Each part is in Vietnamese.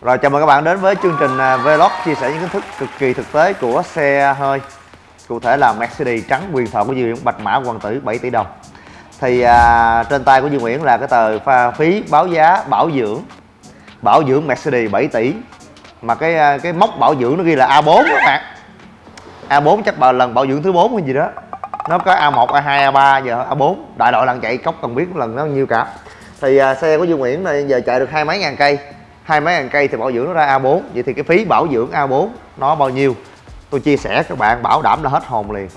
Rồi chào mừng các bạn đến với chương trình à, Vlog chia sẻ những kiến thức cực kỳ thực tế của xe hơi. Cụ thể là Mercedes trắng quyền thoại của Duy Nguyễn Bạch Mã Hoàng Tử 7 tỷ đồng. Thì à, trên tay của Duy Nguyễn là cái tờ pha phí báo giá bảo dưỡng Bảo dưỡng Mercedes 7 tỷ. Mà cái à, cái mốc bảo dưỡng nó ghi là A4 các bạn. A4 chắc bà lần bảo dưỡng thứ 4 hay gì đó. Nó có A1, A2, A3 giờ A4 Đại loại lần chạy cốc cần biết lần nó nhiêu cả. Thì à, xe của Duy Nguyễn này giờ chạy được hai mấy ngàn cây hai mấy ngàn cây thì bảo dưỡng nó ra A4 vậy thì cái phí bảo dưỡng A4 nó bao nhiêu? Tôi chia sẻ các bạn bảo đảm là hết hồn liền.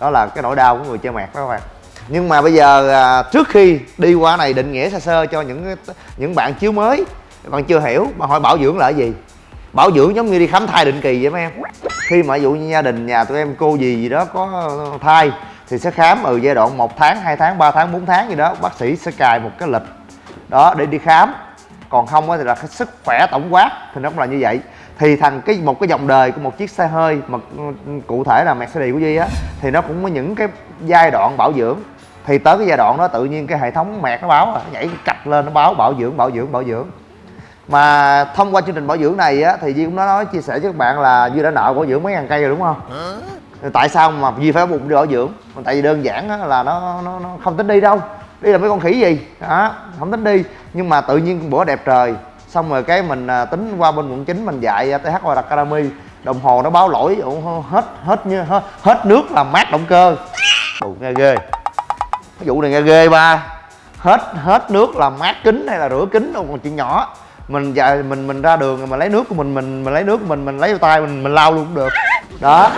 Đó là cái nỗi đau của người chơi mẹt đó các bạn. Nhưng mà bây giờ à, trước khi đi qua này định nghĩa sơ sơ cho những những bạn chiếu mới bạn chưa hiểu mà hỏi bảo dưỡng là cái gì? Bảo dưỡng giống như đi khám thai định kỳ vậy mấy em. Khi mà ví dụ như gia đình nhà tụi em cô gì gì đó có thai thì sẽ khám ở giai đoạn 1 tháng 2 tháng 3 tháng 4 tháng gì đó bác sĩ sẽ cài một cái lịch đó để đi khám còn không thì là cái sức khỏe tổng quát thì nó cũng là như vậy. Thì thằng cái một cái dòng đời của một chiếc xe hơi mà ừ, cụ thể là Mercedes của Duy á thì nó cũng có những cái giai đoạn bảo dưỡng. Thì tới cái giai đoạn đó tự nhiên cái hệ thống mẹt nó báo à, nó nhảy cạch lên nó báo bảo dưỡng bảo dưỡng bảo dưỡng. Mà thông qua chương trình bảo dưỡng này á thì Duy cũng đã nói chia sẻ với các bạn là Duy đã nợ bảo dưỡng mấy ngàn cây rồi đúng không? Tại sao mà Duy phải bụng đi bảo dưỡng? Tại vì đơn giản là nó nó, nó không tính đi đâu. Đi là mấy con khỉ gì? Đó không tính đi nhưng mà tự nhiên bữa đẹp trời. Xong rồi cái mình à, tính qua bên quận chín mình dạy à, th qua academy. Đồng hồ nó báo lỗi hết hết như hết, hết nước làm mát động cơ. Ồ, nghe ghê. Cái vụ này nghe ghê ba. Hết hết nước làm mát kính hay là rửa kính đâu còn chuyện nhỏ. Mình dạy mình mình ra đường mà lấy nước của mình mình mình lấy nước của mình mình lấy tay mình mình lau luôn cũng được. Đó.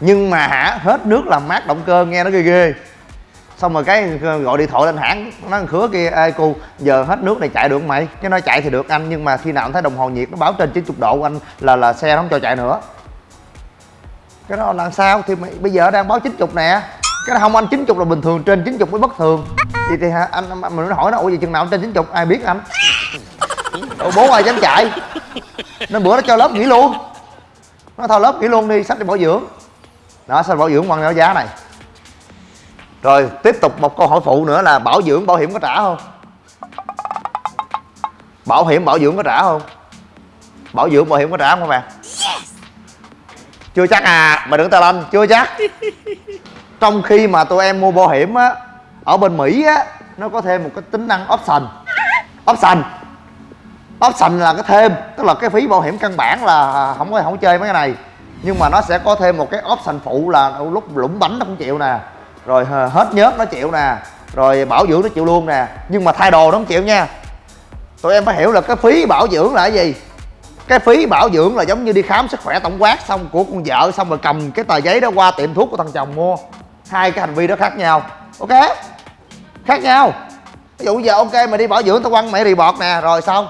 Nhưng mà hả hết nước làm mát động cơ nghe nó ghê ghê xong rồi cái gọi điện thoại lên hãng nó khứa kia ê cu giờ hết nước này chạy được không mày? Cái nói chạy thì được anh nhưng mà khi nào anh thấy đồng hồ nhiệt nó báo trên 90 độ anh là là xe nó không cho chạy nữa. Cái đó làm sao? Thì mày, bây giờ đang báo 90 nè. Cái đó không anh 90 là bình thường trên 90 mới bất thường. Vậy thì hả, anh mình hỏi nó ủa gì chừng nào trên 90 ai biết anh? Ủa, bố ai dám chạy? Nên bữa nó cho lớp nghỉ luôn. Nó thôi lớp nghỉ luôn đi sách đi bảo dưỡng. Đó sao bảo dưỡng bằng cái giá này rồi tiếp tục một câu hỏi phụ nữa là bảo dưỡng bảo hiểm có trả không? Bảo hiểm bảo dưỡng có trả không? Bảo dưỡng bảo hiểm có trả không các bạn? Chưa chắc à mà đừng tà lanh chưa chắc. Trong khi mà tụi em mua bảo hiểm á ở bên mỹ á nó có thêm một cái tính năng option. Option. Option là cái thêm tức là cái phí bảo hiểm căn bản là không có không chơi mấy cái này. Nhưng mà nó sẽ có thêm một cái option phụ là lúc lũng bánh nó cũng chịu nè rồi hết nhớt nó chịu nè. Rồi, bảo dưỡng nó chịu luôn nè. Nhưng mà thay đồ nó không chịu nha. Tụi em phải hiểu là cái phí bảo dưỡng là cái gì? Cái phí bảo dưỡng là giống như đi khám sức khỏe tổng quát xong của con vợ xong rồi cầm cái tờ giấy đó qua tiệm thuốc của thằng chồng mua. Hai cái hành vi đó khác nhau. Ok? Khác nhau. Ví dụ giờ ok, mày đi bảo dưỡng tao quăng mày rì bọt nè. Rồi, xong.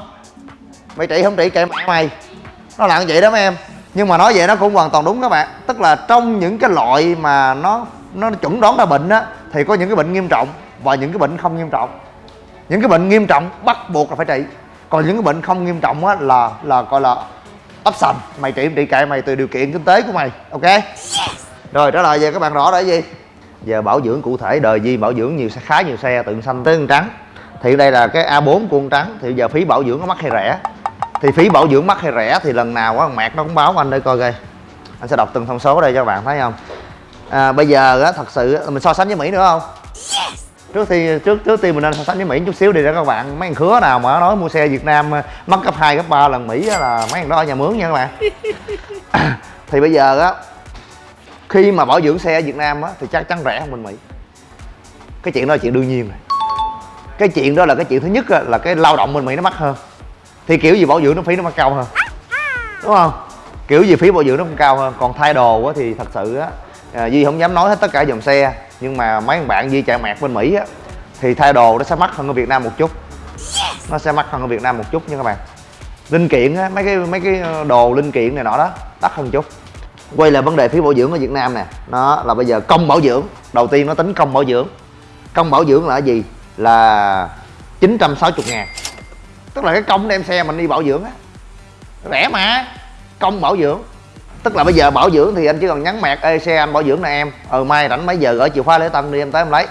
Mày trị không trị, kệ mẹ mày. Nó là như vậy đó mấy em. Nhưng mà nói vậy nó cũng hoàn toàn đúng các bạn. Tức là trong những cái loại mà nó nó chuẩn đoán ra bệnh á, thì có những cái bệnh nghiêm trọng và những cái bệnh không nghiêm trọng. Những cái bệnh nghiêm trọng bắt buộc là phải trị. Còn những cái bệnh không nghiêm trọng á là là gọi là option mày trị trị kệ, mày từ điều kiện kinh tế của mày, ok? Rồi trả lời về các bạn rõ là gì? Giờ bảo dưỡng cụ thể, đời gì bảo dưỡng nhiều xe, khá nhiều xe, từ xanh tới trắng. Thì đây là cái A4 của con trắng, thì giờ phí bảo dưỡng có mắc hay rẻ? Thì phí bảo dưỡng mắc hay rẻ thì lần nào á mạc nó cũng báo anh đây coi coi. Anh sẽ đọc từng thông số đây cho các bạn, thấy không? À, bây giờ á thật sự mình so sánh với mỹ nữa không? Trước khi trước trước tiên mình nên so sánh với mỹ chút xíu đi để các bạn mấy thằng khứa nào mà nói mua xe việt nam mất gấp 2, gấp 3 lần mỹ là mấy thằng đó ở nhà mướn nha các bạn. Thì bây giờ á khi mà bảo dưỡng xe ở việt nam á thì chắc chắn rẻ hơn bên mỹ. Cái chuyện đó là chuyện đương nhiên rồi. Cái chuyện đó là cái chuyện thứ nhất là cái lao động bên mỹ nó mắc hơn. Thì kiểu gì bảo dưỡng nó phí nó mắc cao hơn. Đúng không? Kiểu gì phí bảo dưỡng nó cũng cao hơn. Còn thay đồ á thì thật sự á à, Duy không dám nói hết tất cả dòng xe nhưng mà mấy bạn Duy chạy mạc bên Mỹ á thì thay đồ nó sẽ mắc hơn ở Việt Nam một chút. Nó sẽ mắc hơn ở Việt Nam một chút nha các bạn. Linh kiện á mấy cái mấy cái đồ linh kiện này nọ đó đắt hơn chút. Quay lại vấn đề phí bảo dưỡng ở Việt Nam nè. Nó là bây giờ công bảo dưỡng đầu tiên nó tính công bảo dưỡng. Công bảo dưỡng là gì? Là 960 ngàn. Tức là cái công đem xe mình đi bảo dưỡng á. Rẻ mà công bảo dưỡng tức là bây giờ bảo dưỡng thì anh chỉ cần nhắn mẹt ê xe anh bảo dưỡng nè em. Ờ mai rảnh mấy giờ gửi chìa khóa lễ tân đi em tới em lấy.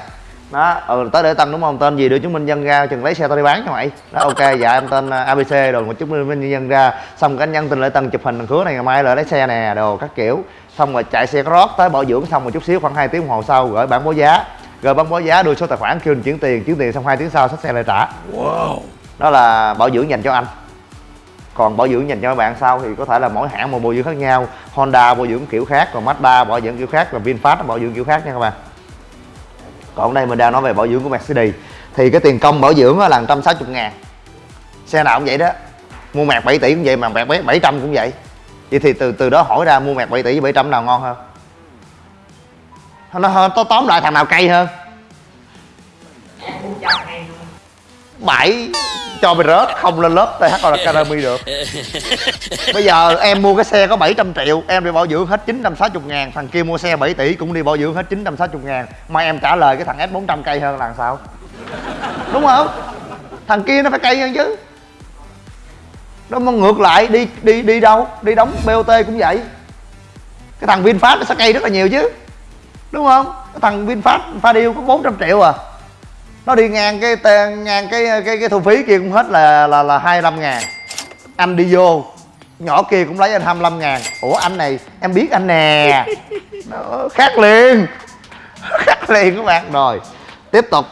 Đó ừ tới để tân đúng không? Tên gì đưa chứng minh nhân ra chừng lấy xe tao đi bán cho mày. Đó ok dạ em tên à, abc rồi một chứng minh nhân ra. Xong cái anh nhân tên lễ tân chụp hình thằng khứa này ngày mai lại lấy xe nè đồ các kiểu. Xong rồi chạy xe rót tới bảo dưỡng xong một chút xíu khoảng 2 tiếng đồng hồ sau gửi bản báo giá. Rồi bản báo giá đưa số tài khoản kêu mình chuyển tiền chuyển tiền xong hai tiếng sau xách xe lại trả. Wow. Đó là bảo dưỡng dành cho anh còn bảo dưỡng dành cho các bạn sau thì có thể là mỗi hãng một bảo dưỡng khác nhau. Honda, bảo dưỡng kiểu khác, còn Mazda, bảo dưỡng kiểu khác, và VinFast bảo dưỡng kiểu khác nha các bạn. Còn đây mình đang nói về bảo dưỡng của Mercedes. Thì cái tiền công bảo dưỡng là 160 ngàn. Xe nào cũng vậy đó. Mua mạc 7 tỷ cũng vậy mà mạc 700 cũng vậy. Vậy thì từ từ đó hỏi ra mua mạc 7 tỷ 700 nào ngon hơn? Nó hơn tóm lại thằng nào cay hơn? Bảy cho mày rớt, không lên lớp TH Academy được. Bây giờ em mua cái xe có 700 triệu, Em đi bảo dưỡng hết 960 ngàn, Thằng kia mua xe 7 tỷ cũng đi bảo dưỡng hết 960 ngàn. Mà em trả lời cái thằng S400 cây hơn là sao? Đúng không? Thằng kia nó phải cây hơn chứ. Đó, mà ngược lại, đi đi đi đâu? Đi đóng BOT cũng vậy. Cái thằng VinFast nó sẽ cây rất là nhiều chứ. Đúng không? Cái thằng VinFast pha điêu có 400 triệu à nó đi ngang cái ngang cái cái cái thu phí kia cũng hết là là là 25 ngàn. Anh đi vô, nhỏ kia cũng lấy anh 25 ngàn. Ủa, anh này, em biết anh nè. Nó khác liền khác liền các bạn. Rồi, tiếp tục.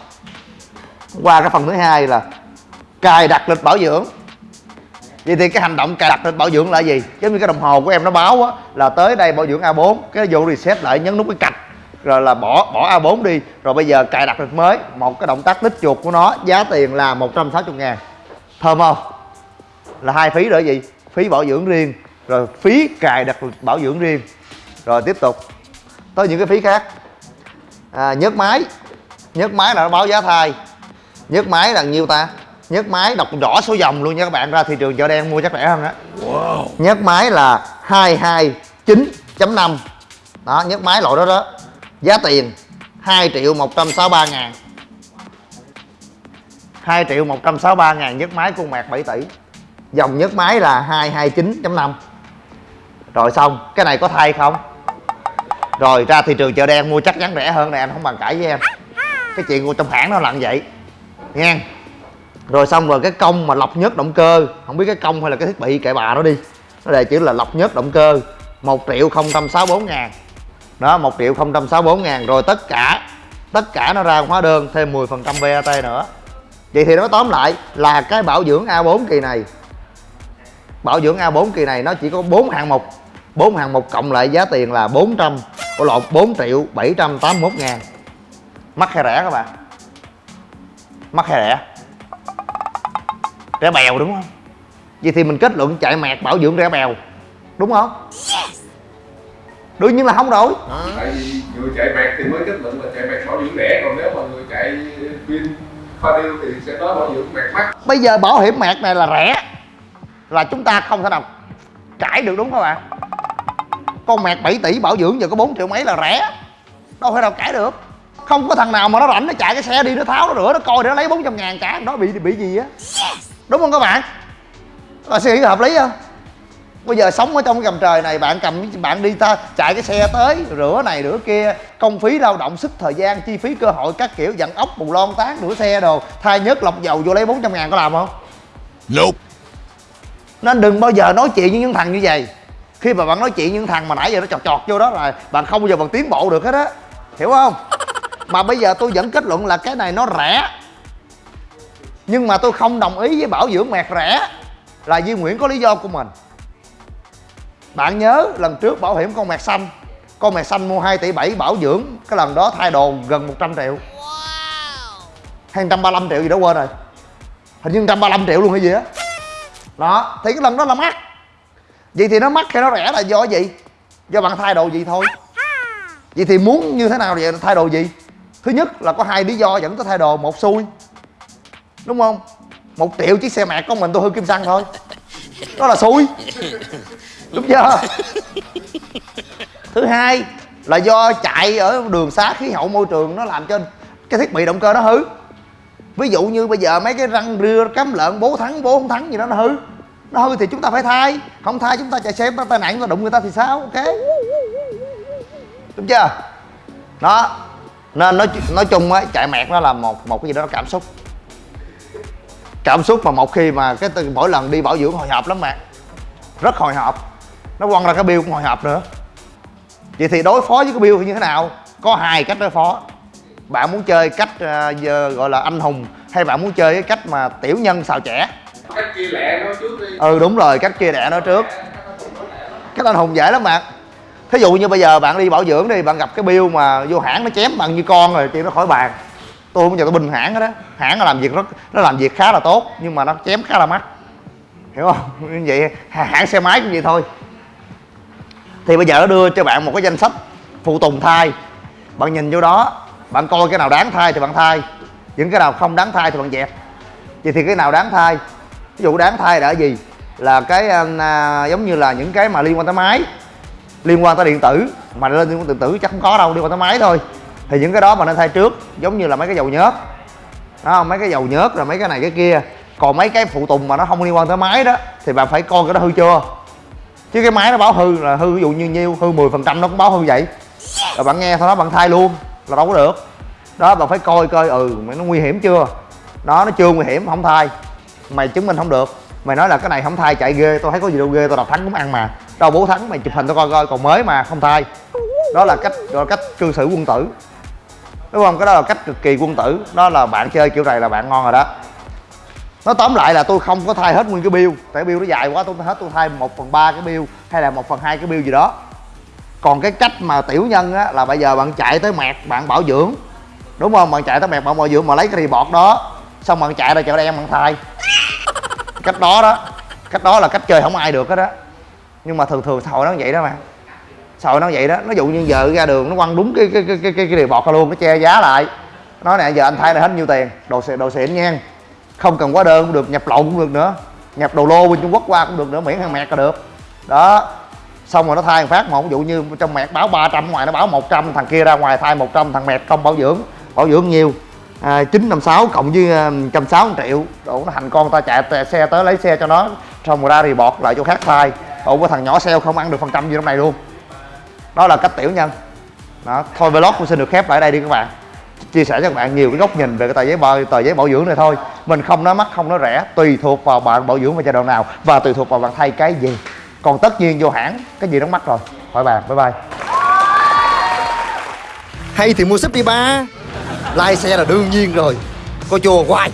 Qua cái phần thứ hai là cài đặt lịch bảo dưỡng. Vậy thì cái hành động cài đặt lịch bảo dưỡng là gì? Giống như cái đồng hồ của em nó báo á, là tới đây bảo dưỡng A4 cái vô reset lại, nhấn nút cái cạch rồi là bỏ bỏ A4 đi. Rồi bây giờ cài đặt được mới. Một cái động tác tích chuột của nó giá tiền là 160 ngàn. Thơm không? Là hai phí rồi gì? Phí bảo dưỡng riêng. Rồi phí cài đặt bảo dưỡng riêng. Rồi tiếp tục. Tới những cái phí khác. À, nhớt máy. Nhớt máy là nó báo giá thay. Nhớt máy là nhiêu ta? Nhớt máy đọc rõ số dòng luôn nha các bạn. Ra thị trường chợ đen mua chắc rẻ hơn á. Wow. nhớt máy là 229.5 đó nhớt máy loại đó đó Giá tiền 2 triệu 163 ngàn. 2 triệu 163 ngàn nhất máy con mạc 7 tỷ. Dòng nhất máy là 229.5 Rồi xong, Cái này có thay không? Rồi ra thị trường chợ đen mua chắc chắn rẻ hơn này anh không bàn cãi với em. Cái chuyện của trong hãng nó là vậy. Nghe. Rồi xong rồi cái công mà lọc nhất động cơ. Không biết cái công hay là cái thiết bị kệ bà nó đi. Nó đề chữ là lọc nhất động cơ. 1 triệu 064 ngàn đó 1 triệu 064 ngàn. Rồi tất cả tất cả nó ra hóa đơn, thêm 10 phần trăm VAT nữa. Vậy thì nói tóm lại là cái bảo dưỡng A4 kỳ này, bảo dưỡng A4 kỳ này nó chỉ có 4 hạng mục. 4 hạng mục cộng lại giá tiền là 400 Ủa lộn 4 triệu 781 ngàn. Mắc hay rẻ các bạn? Mắc hay rẻ? Rẻ bèo đúng không? Vậy thì mình kết luận chạy mẹt bảo dưỡng rẻ bèo, Đúng không? Đương nhiên là không rồi. Tại vì người chạy mẹt thì mới kết luận là chạy mẹt bảo dưỡng rẻ còn nếu mà người chạy pin pha điêu thì sẽ nói bảo dưỡng mẹt mắc bây giờ bảo hiểm mẹt này là rẻ là chúng ta không thể nào cãi được đúng không bạn con mẹt 7 tỷ bảo dưỡng giờ có 4 triệu mấy là rẻ đâu thể nào cãi được. Không có thằng nào mà nó rảnh nó chạy cái xe đi nó tháo nó rửa nó coi để nó lấy 400 ngàn cả đó bị bị gì á? Đúng không các bạn? Là suy nghĩ hợp lý không bây giờ sống ở trong cái gầm trời này bạn cầm bạn đi ta chạy cái xe tới rửa này rửa kia công phí lao động sức thời gian chi phí cơ hội các kiểu dặn ốc bù lon tán rửa xe đồ. Thay nhớt lọc dầu vô lấy 400 ngàn có làm không? Nope. nên đừng bao giờ nói chuyện với những thằng như vậy. Khi mà bạn nói chuyện với những thằng mà nãy giờ nó chọt chọt vô đó là bạn không bao giờ bạn tiến bộ được hết á. Hiểu không? Mà bây giờ tôi vẫn kết luận là cái này nó rẻ. Nhưng mà tôi không đồng ý với bảo dưỡng mẹt rẻ là Duy Nguyễn có lý do của mình bạn nhớ lần trước bảo hiểm con mẹt xanh. Con mẹt xanh mua 2 tỷ 7 bảo dưỡng. Cái lần đó thay đồ gần 100 triệu. Hay 135 triệu gì đó quên rồi. Hình như 135 triệu luôn hay gì á. Đó thì cái lần đó là mắc. Vậy thì nó mắc hay nó rẻ là do gì? Do bạn thay đồ gì thôi. Vậy thì muốn như thế nào vậy thay đồ gì? Thứ nhất là có hai lý do dẫn tới thay đồ một xui. Đúng không? Một triệu chiếc xe mẹ con mình tôi hư kim xăng thôi. Đó là xui đúng chưa thứ hai là do chạy ở đường xá khí hậu môi trường nó làm cho cái thiết bị động cơ nó hư. Ví dụ như bây giờ mấy cái răng rưa, cắm lợn, bố thắng, bố không thắng gì đó nó hư. Nó hư thì chúng ta phải thay. Không thay chúng ta chạy xe tai nạn nó đụng người ta thì sao? Ok. Đúng chưa? Đó. Nên nói nói chung á, chạy mẹt nó là một một cái gì đó cảm xúc. Cảm xúc mà một khi mà cái mỗi lần đi bảo dưỡng hồi hộp lắm mà rất hồi hộp nó quăng ra cái bill cũng hồi hộp nữa. Vậy thì đối phó với cái bill thì như thế nào? Có hai cách đối phó. Bạn muốn chơi cách giờ gọi là anh hùng hay bạn muốn chơi cái cách mà tiểu nhân xào trẻ cách chia lẹ nó trước đi. Ừ đúng rồi cách chia đẻ nó trước. Cách anh hùng dễ lắm bạn. Thí dụ như bây giờ bạn đi bảo dưỡng đi bạn gặp cái bill mà vô hãng nó chém bạn như con rồi chuyện nó khỏi bàn. Tôi không bao giờ tôi bình hãng đó. Hãng nó làm việc rất nó làm việc khá là tốt nhưng mà nó chém khá là mắc. Hiểu không? Như vậy hãng xe máy cũng vậy thôi thì bây giờ nó đưa cho bạn một cái danh sách phụ tùng thay bạn nhìn vô đó bạn coi cái nào đáng thay thì bạn thay những cái nào không đáng thay thì bạn dẹp. Vậy thì cái nào đáng thay ví dụ đáng thay là gì? Là cái à, à, giống như là những cái mà liên quan tới máy liên quan tới điện tử. Mà lên liên quan tới điện tử chắc không có đâu liên quan tới máy thôi. Thì những cái đó mà nên thay trước giống như là mấy cái dầu nhớt. Đó mấy cái dầu nhớt rồi mấy cái này cái kia. Còn mấy cái phụ tùng mà nó không liên quan tới máy đó thì bạn phải coi cái đó hư chưa? Chứ cái máy nó báo hư là hư ví dụ như nhiêu hư 10 phần trăm nó cũng báo hư vậy. Rồi bạn nghe thôi đó bạn thay luôn là đâu có được. Đó bạn phải coi coi ừ mày nó nguy hiểm chưa? Đó nó chưa nguy hiểm không thay mày chứng minh không được. Mày nói là cái này không thay chạy ghê tôi thấy có gì đâu ghê tôi đọc thắng cũng ăn mà. Đâu bố thắng mày chụp hình tôi coi coi còn mới mà không thay đó là cách gọi là cách cư xử quân tử. Đúng không? Cái đó là cách cực kỳ quân tử. Đó là bạn chơi kiểu này là bạn ngon rồi đó nó tóm lại là tôi không có thay hết nguyên cái bill. Tại bill nó dài quá tôi hết tôi thay một phần ba cái bill hay là một phần hai cái bill gì đó. Còn cái cách mà tiểu nhân á là bây giờ bạn chạy tới mẹt bạn bảo dưỡng. Đúng không? Bạn chạy tới mẹt bạn bảo dưỡng mà lấy cái bọt đó xong bạn chạy ra chợ đen bạn thay. Cách đó đó. Cách đó là cách chơi không ai được hết đó nhưng mà thường thường xã hội nó vậy đó mà. Xã hội nó vậy đó. Nó dụ như giờ ra đường nó quăng đúng cái cái cái cái cái, cái bọt ra luôn nó che giá lại. Nói nè giờ anh thay này hết nhiêu tiền? Đồ xịn đồ xịn nha không cần quá đơn cũng được nhập lậu cũng được nữa. Nhập đồ lô bên trung quốc qua cũng được nữa miễn hàng mẹt là được. Đó. Xong rồi nó thay một phát một ví dụ như trong mẹt báo 300 ngoài nó báo 100 thằng kia ra ngoài thay 100 thằng mẹt không bảo dưỡng bảo dưỡng nhiều. À, 956 cộng với à, 160 triệu. Đủ nó hành con ta chạy xe tới lấy xe cho nó xong rồi ra thì bọt lại chỗ khác thay. Ủa có thằng nhỏ sale không ăn được phần trăm gì trong này luôn. Đó là cách tiểu nhân. Đó thôi vlog cũng xin được khép lại đây đi các bạn chia sẻ cho các bạn nhiều cái góc nhìn về cái tờ giấy bảo, tờ giấy bảo dưỡng này thôi. Mình không nói mắc, không nói rẻ, tùy thuộc vào bạn bảo dưỡng vào giai đoạn nào và tùy thuộc vào bạn thay cái gì. Còn tất nhiên vô hãng, cái gì nó mắc rồi. Hỏi bạn bye bye. Hay thì mua súp đi ba. Like xe là đương nhiên rồi. Coi chùa hoài.